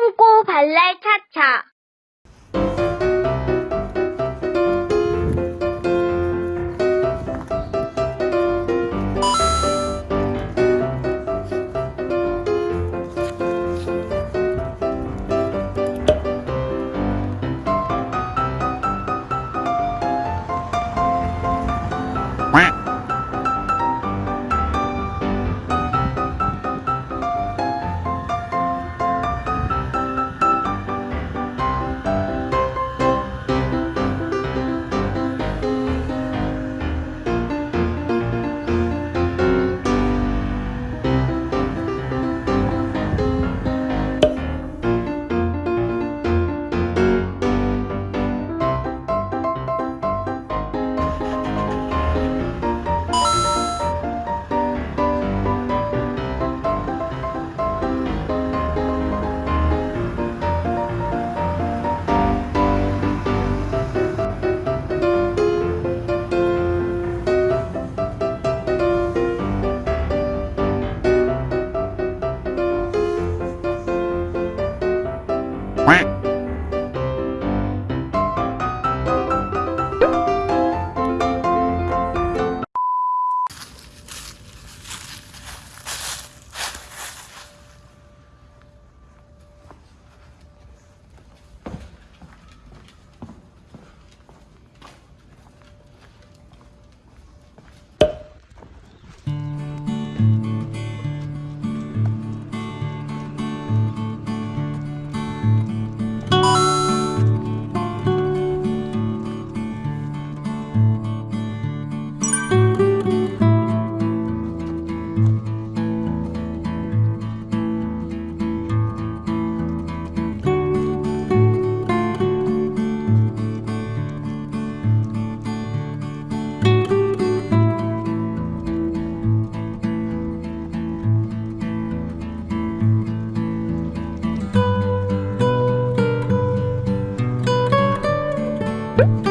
똥꼬 발랄 차차. Quack 음.